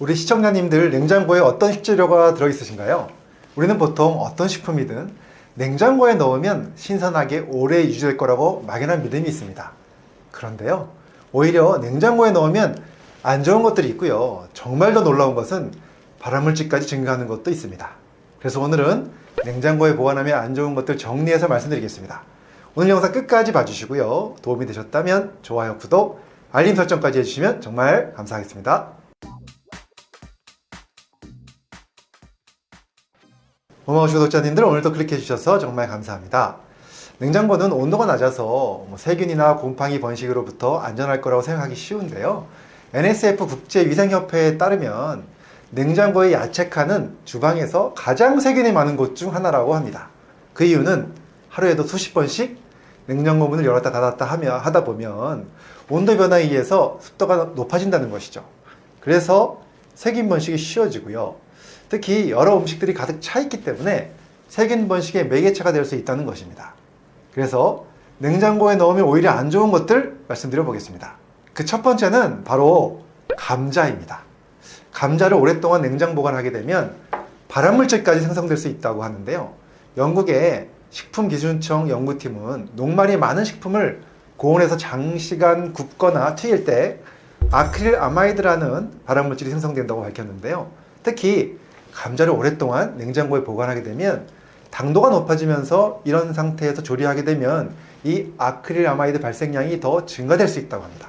우리 시청자님들 냉장고에 어떤 식재료가 들어있으신가요? 우리는 보통 어떤 식품이든 냉장고에 넣으면 신선하게 오래 유지될 거라고 막연한 믿음이 있습니다. 그런데요, 오히려 냉장고에 넣으면 안 좋은 것들이 있고요. 정말 더 놀라운 것은 발암물질까지 증가하는 것도 있습니다. 그래서 오늘은 냉장고에 보관하면 안 좋은 것들 정리해서 말씀드리겠습니다. 오늘 영상 끝까지 봐주시고요. 도움이 되셨다면 좋아요, 구독, 알림 설정까지 해주시면 정말 감사하겠습니다. 고마우신 구독자님들 오늘도 클릭해 주셔서 정말 감사합니다. 냉장고는 온도가 낮아서 뭐 세균이나 곰팡이 번식으로부터 안전할 거라고 생각하기 쉬운데요. NSF 국제위생협회에 따르면 냉장고의 야채 칸은 주방에서 가장 세균이 많은 곳 중 하나라고 합니다. 그 이유는 하루에도 수십 번씩 냉장고 문을 열었다 닫았다 하며 하다 보면 온도 변화에 의해서 습도가 높아진다는 것이죠. 그래서 세균 번식이 쉬워지고요. 특히 여러 음식들이 가득 차 있기 때문에 세균 번식의 매개체가 될 수 있다는 것입니다. 그래서 냉장고에 넣으면 오히려 안 좋은 것들 말씀드려 보겠습니다. 그 첫 번째는 바로 감자입니다. 감자를 오랫동안 냉장 보관하게 되면 발암물질까지 생성될 수 있다고 하는데요. 영국의 식품기준청 연구팀은 녹말이 많은 식품을 고온에서 장시간 굽거나 튀길 때 아크릴 아마이드라는 발암물질이 생성된다고 밝혔는데요. 특히 감자를 오랫동안 냉장고에 보관하게 되면 당도가 높아지면서 이런 상태에서 조리하게 되면 이 아크릴 아마이드 발생량이 더 증가될 수 있다고 합니다.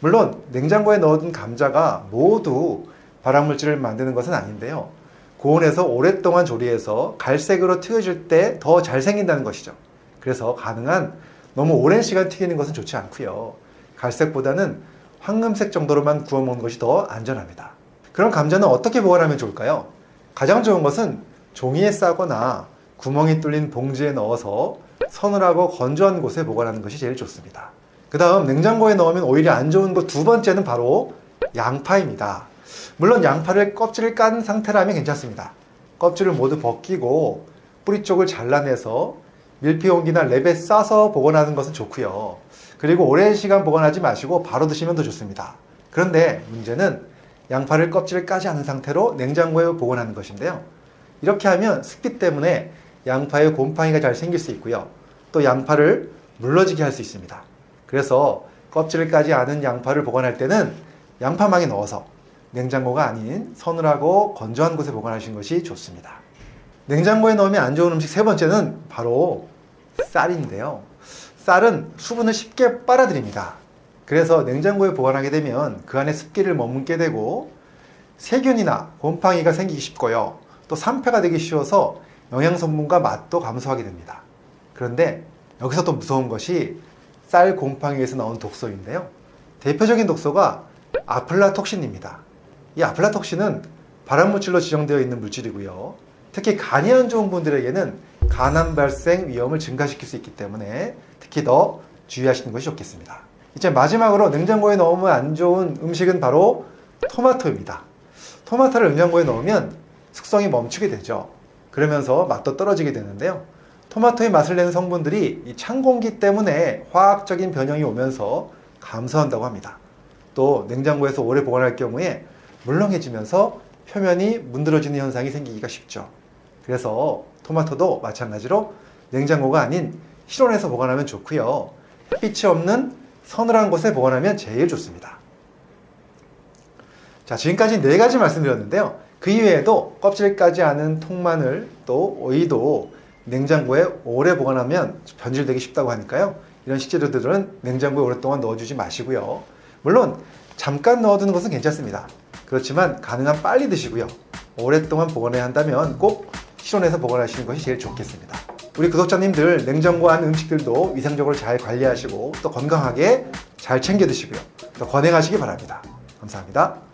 물론 냉장고에 넣어둔 감자가 모두 발암물질을 만드는 것은 아닌데요. 고온에서 오랫동안 조리해서 갈색으로 튀겨질 때 더 잘 생긴다는 것이죠. 그래서 가능한 너무 오랜 시간 튀기는 것은 좋지 않고요. 갈색보다는 황금색 정도로만 구워 먹는 것이 더 안전합니다. 그럼 감자는 어떻게 보관하면 좋을까요? 가장 좋은 것은 종이에 싸거나 구멍이 뚫린 봉지에 넣어서 서늘하고 건조한 곳에 보관하는 것이 제일 좋습니다. 그 다음 냉장고에 넣으면 오히려 안 좋은 것 두 번째는 바로 양파입니다. 물론 양파를 껍질을 깐 상태라면 괜찮습니다. 껍질을 모두 벗기고 뿌리 쪽을 잘라내서 밀폐용기나 랩에 싸서 보관하는 것은 좋고요. 그리고 오랜 시간 보관하지 마시고 바로 드시면 더 좋습니다. 그런데 문제는 양파를 껍질을 까지 않은 상태로 냉장고에 보관하는 것인데요. 이렇게 하면 습기 때문에 양파에 곰팡이가 잘 생길 수 있고요. 또 양파를 물러지게 할 수 있습니다. 그래서 껍질을 까지 않은 양파를 보관할 때는 양파망에 넣어서 냉장고가 아닌 서늘하고 건조한 곳에 보관하시는 것이 좋습니다. 냉장고에 넣으면 안 좋은 음식 세 번째는 바로 쌀인데요. 쌀은 수분을 쉽게 빨아들입니다. 그래서 냉장고에 보관하게 되면 그 안에 습기를 머금게 되고 세균이나 곰팡이가 생기기 쉽고요. 또 산패가 되기 쉬워서 영양 성분과 맛도 감소하게 됩니다. 그런데 여기서 또 무서운 것이 쌀 곰팡이에서 나온 독소인데요. 대표적인 독소가 아플라톡신입니다. 이 아플라톡신은 발암물질로 지정되어 있는 물질이고요. 특히 간이 안 좋은 분들에게는 간암 발생 위험을 증가시킬 수 있기 때문에 특히 더 주의하시는 것이 좋겠습니다. 이제 마지막으로 냉장고에 넣으면 안 좋은 음식은 바로 토마토입니다. 토마토를 냉장고에 넣으면 숙성이 멈추게 되죠. 그러면서 맛도 떨어지게 되는데요. 토마토의 맛을 내는 성분들이 이 찬 공기 때문에 화학적인 변형이 오면서 감소한다고 합니다. 또 냉장고에서 오래 보관할 경우에 물렁해지면서 표면이 문드러지는 현상이 생기기가 쉽죠. 그래서 토마토도 마찬가지로 냉장고가 아닌 실온에서 보관하면 좋고요. 햇빛이 없는 서늘한 곳에 보관하면 제일 좋습니다. 자, 지금까지 네 가지 말씀드렸는데요. 그 이외에도 껍질 까지 않은 통마늘 또 오이도 냉장고에 오래 보관하면 변질되기 쉽다고 하니까요. 이런 식재료들은 냉장고에 오랫동안 넣어주지 마시고요. 물론 잠깐 넣어두는 것은 괜찮습니다. 그렇지만 가능한 빨리 드시고요. 오랫동안 보관해야 한다면 꼭 실온에서 보관하시는 것이 제일 좋겠습니다. 우리 구독자님들 냉장고 안 음식들도 위생적으로 잘 관리하시고 또 건강하게 잘 챙겨 드시고요. 또 건행하시기 바랍니다. 감사합니다.